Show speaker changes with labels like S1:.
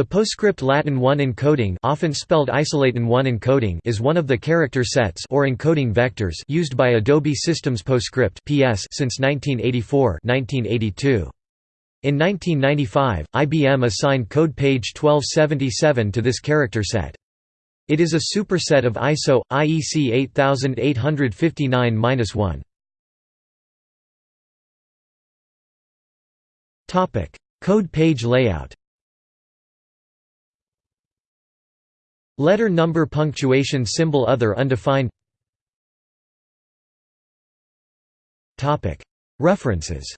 S1: The PostScript Latin 1 encoding often spelled ISOLatin 1 encoding is one of the character sets or encoding vectors used by Adobe Systems PostScript (PS) since 1984-1982. In 1995, IBM assigned code page 1277 to this character set. It is a superset of ISO IEC 8859-1. Topic: Code page layout. Letter number punctuation symbol other undefined. References